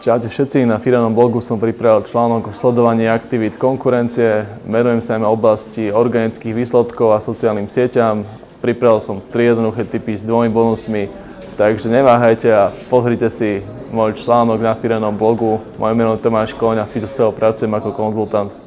Čaute všetci, na Firanom blogu som pripravil článok o sledovaní aktivít konkurencie, merujem sa najmä oblasti organických výsledkov a sociálnym sieťam. Pripravil som tri jednoduché typy s dvomi bonusmi, takže neváhajte a pozrite si môj článok na Firanom blogu. Moje meno je Tomáš Koň a v sa pracujem ako konzultant.